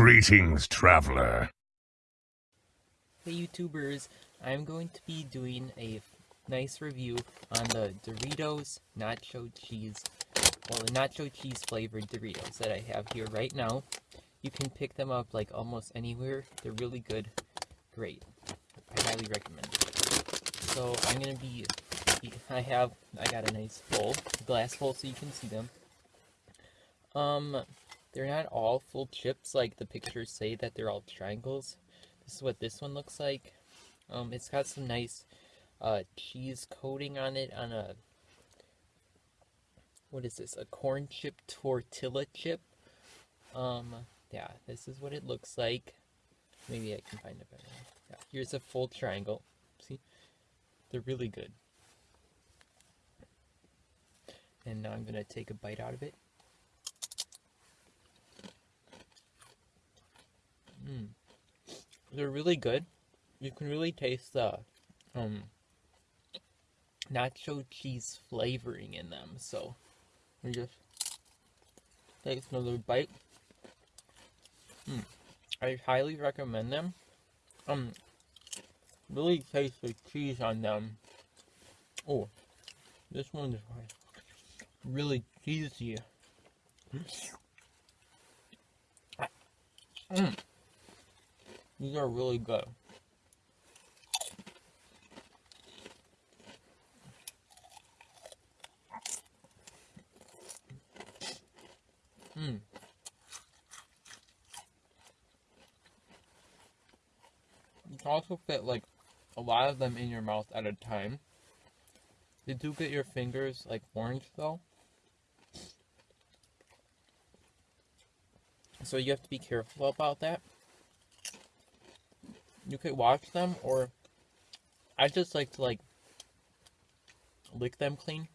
Greetings, traveler. Hey YouTubers, I'm going to be doing a nice review on the Doritos Nacho Cheese, well the Nacho Cheese flavored Doritos that I have here right now. You can pick them up like almost anywhere. They're really good. Great. I highly recommend it. So I'm going to be, I have, I got a nice bowl, glass bowl so you can see them. Um, they're not all full chips like the pictures say that they're all triangles. This is what this one looks like. Um, it's got some nice uh, cheese coating on it on a, what is this, a corn chip tortilla chip. Um, yeah, this is what it looks like. Maybe I can find a better one. Yeah, here's a full triangle. See? They're really good. And now I'm going to take a bite out of it. Mm. They're really good. You can really taste the um, nacho cheese flavoring in them. So, we just take another bite. Mm. I highly recommend them. Um, really taste the cheese on them. Oh, this one is really cheesy. Mm. These are really good. Hmm. You can also fit like a lot of them in your mouth at a time. They do get your fingers like orange though. So you have to be careful about that you could watch them or I just like to like lick them clean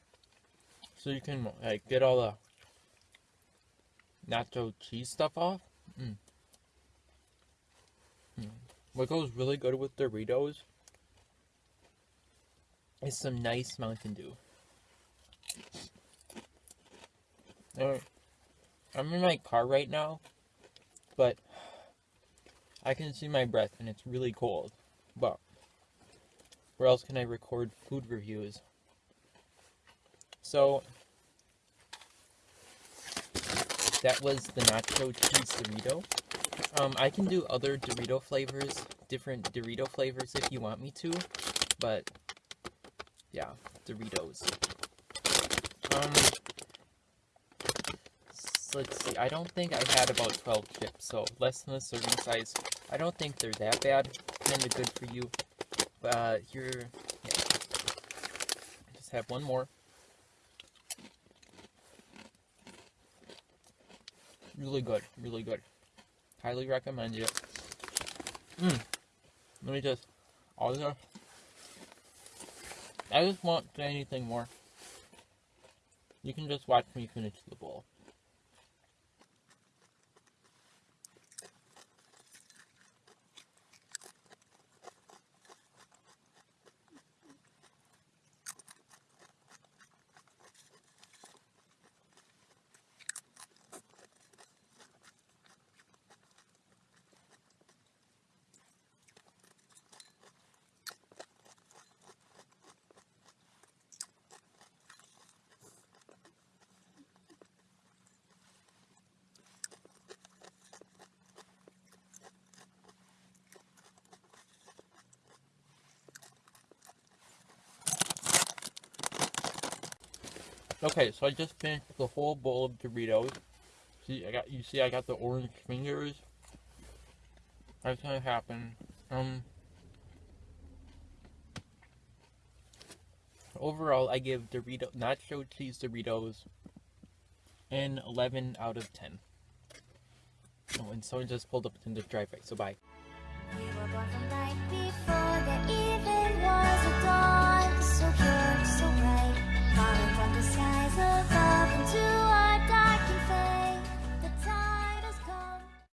so you can like get all the nacho cheese stuff off. Mm. Mm. What goes really good with Doritos is some nice Mountain Dew. I'm in my car right now, but I can see my breath and it's really cold. But where else can I record food reviews? So that was the nacho cheese Dorito. Um, I can do other Dorito flavors, different Dorito flavors if you want me to, but yeah, Doritos. Um, let's see, I don't think I had about 12 chips, so less than a serving size. I don't think they're that bad, kinda good for you. But uh, here, yeah. just have one more. Really good, really good. Highly recommend it. Mmm. Let me just, all this. I just won't say anything more. You can just watch me finish the bowl. Okay, so I just finished the whole bowl of Doritos. See, I got you see I got the orange fingers. That's gonna happen. Um overall I give Dorito nacho cheese Doritos an 11 out of 10. Oh, and someone just pulled up in the driveway, so bye. falling